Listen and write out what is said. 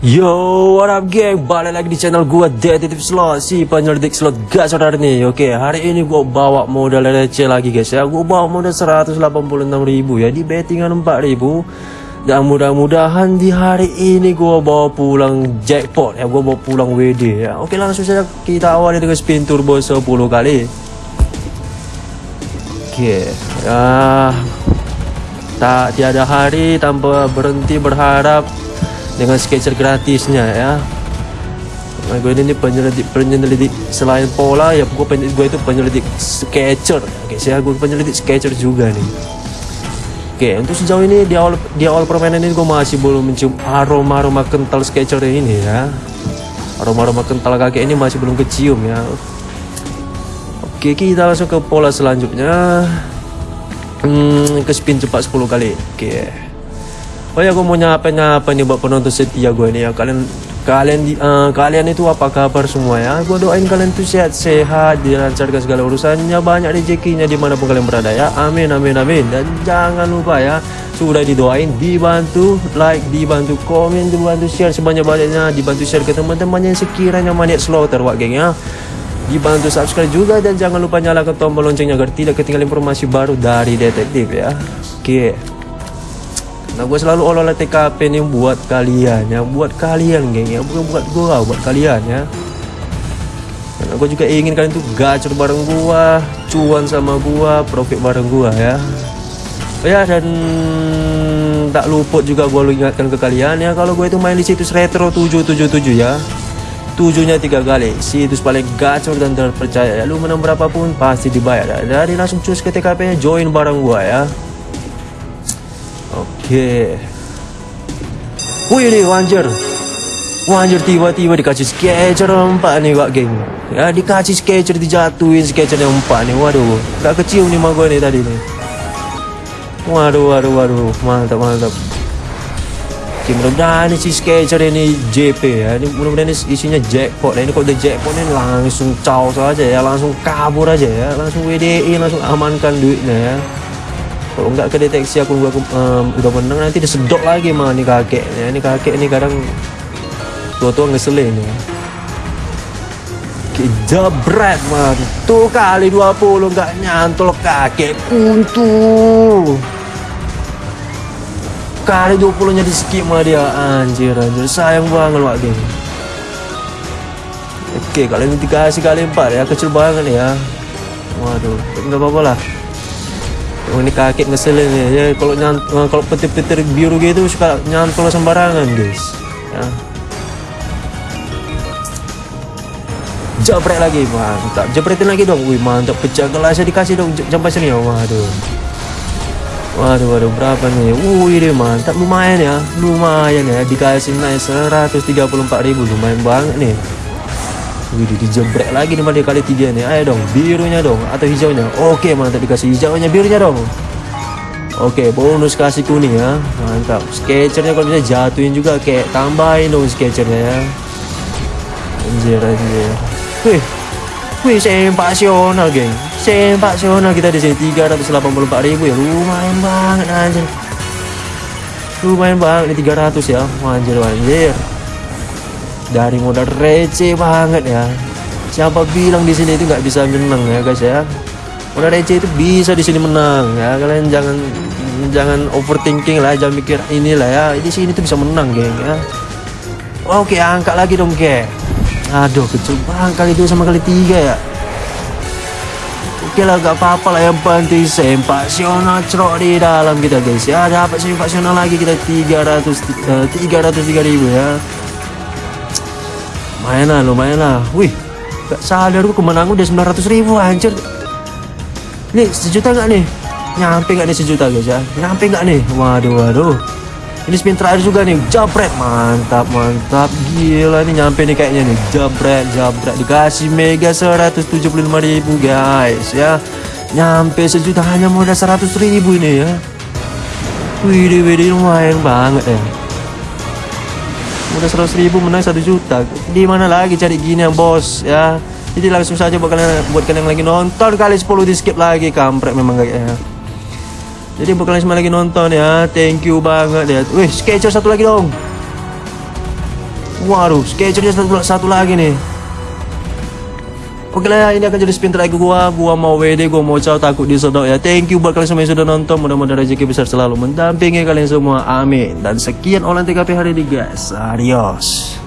Yo, what up geng? Balik lagi di channel gua Detektif Slot Si penyelidik slot gacor hari ini Oke, hari ini gua bawa modal receh lagi guys ya. Gua bawa modal 186 ribu ya Di bettingan 4 ribu. Dan mudah-mudahan di hari ini gua bawa pulang jackpot ya Gua bawa pulang WD ya. Oke langsung saja kita awali dengan spin turbo 10 kali. Oke, ya Tak tiada hari tanpa berhenti berharap dengan sketcher gratisnya ya. Nah, gue ini penyelidik penyelidik selain pola ya gue gue itu penyelidik sketcher. Oke saya gue penyelidik sketcher juga nih. Oke untuk sejauh ini di awal di awal permainan ini gue masih belum mencium aroma aroma kental sketcher ini ya. Aroma aroma kental kakek ini masih belum kecium ya. Oke kita langsung ke pola selanjutnya. Hmm, ke spin cepat 10 kali. Oke Oh ya, gue mau nyapa-nyapa nih buat penonton setia gue nih ya. Kalian kalian uh, kalian itu apa kabar semua ya? Gue doain kalian tuh sehat-sehat, dilancarkan segala urusannya, banyak rezekinya di mana pun kalian berada ya. Amin, amin, amin. Dan jangan lupa ya, sudah didoain, dibantu like, dibantu komen, dibantu share sebanyak-banyaknya, dibantu share ke teman-teman yang sekiranya maniak slaughter, wak geng ya dibantu subscribe juga dan jangan lupa nyalakan tombol loncengnya agar tidak ketinggalan informasi baru dari detektif ya oke okay. Nah gue selalu olah TKP nih buat kalian ya Buat kalian geng. Ya Bukan buat gue buat kalian ya. Karena gue juga ingin kalian tuh gacor bareng gue Cuan sama gue Profit bareng gue ya. Oh ya dan tak luput juga gue ingatkan ke kalian ya Kalau gue itu main di situs retro 777 ya. Tujuhnya tiga kali situs paling gacor dan terpercaya. Ya lu menang berapapun pasti dibayar. Ya. dari langsung cus ke TKP join bareng gua ya Oke. Wih nih wanjer. Wanjer tiba-tiba dikasih sketcher empat nih Pak geng. Ya dikasih sketcher dijatuhin sketcher yang empat nih. Waduh, gak kecil nih mah gue nih tadi nih. Waduh, waduh, waduh, mantap, mantap. Oke, mudah-mudahan si sketcher ini JP ya. Ini mudah-mudahan isinya jackpot. Nah, ini kok udah jackpot ini langsung caw saja ya, langsung kabur aja ya, langsung WDI, langsung amankan duitnya ya kalau nggak kedeteksi aku gua um, udah menang nanti disedot lagi mah nih kakek. Ya ini kakek ini kadang tua-tua ngeselin ya. Jebret man. Tuh kali 20 nggak nyantol kakek kuntu kali 20 nya di skip mah dia. Anjir anjir. Sayang banget wak geng. Oke kalian dikasih kali empat ya. Kecil banget ya. Waduh nggak apa-apa lah ini kakek ngeselin ya, ya kalau nyantol kalau petir-petir biru gitu suka nyantol sembarangan guys. Ya. Jabret lagi mantap, jabretin lagi dong, wih mantap. Pecah gelasnya dikasih dong. Sampai sini ya, waduh. Waduh, waduh. Berapa nih? Wih deh mantap. Lumayan ya, lumayan ya. Dikasih naik 134.000 lumayan banget nih. Wih dijebrek lagi nih pada kali tiga nih. Ayo dong birunya dong atau hijaunya? Oke mantap dikasih hijaunya birunya dong. Oke bonus kasih kuning ya. Mantap. Sketchernya kalau bisa jatuhin juga Kayak tambahin dong sketchernya ya. Anjir anjir. Wih Wih sempasional geng. Sempasional kita di sini 384 ribu ya. Lumayan banget anjir. Lumayan banget ini 300 ya. Anjir anjir dari modal receh banget ya. Siapa bilang di sini itu nggak bisa menang ya guys ya? Modal receh itu bisa di sini menang ya. Kalian jangan jangan overthinking lah jangan mikir inilah ya. Di sini tuh bisa menang geng ya. Oke angkat lagi dong ke aduh kecil banget kali itu sama kali tiga ya. Oke lah gak apa-apa lah yang penting sempasional cerok di dalam kita guys ya. Dapat sempasional lagi? Kita 300 uh, 303 ribu ya lumayan lah lumayan lah. Wih gak sadar gue kemenangan udah 900 ribu anjir. Nih sejuta gak nih? Nyampe gak nih sejuta guys ya? Nyampe gak nih? Waduh waduh. Ini spin terakhir juga nih. Jabret. Mantap mantap. Gila nih nyampe nih kayaknya nih. Jabret jabret. Dikasih mega 175 ribu guys ya. Nyampe sejuta hanya modal 100 ribu ini ya. Wih wih lumayan banget ya udah 100 ribu menang 1 juta. Di mana lagi cari gini yang bos ya? Jadi langsung saja buat kalian buat kalian yang lagi nonton kali 10 di skip lagi. Kampret memang kayaknya jadi buat kalian semua lagi nonton ya. Thank you banget ya. Wih sketcher satu lagi dong. Waduh, sketchernya satu, satu lagi nih. Oke lah ini akan jadi spin terakhir gua. Gua mau WD, gua mau caw takut disodok ya. Thank you buat kalian semua yang sudah nonton. Mudah-mudahan rezeki besar selalu mendampingi kalian semua. Amin. Dan sekian online TKP hari ini guys. Adios.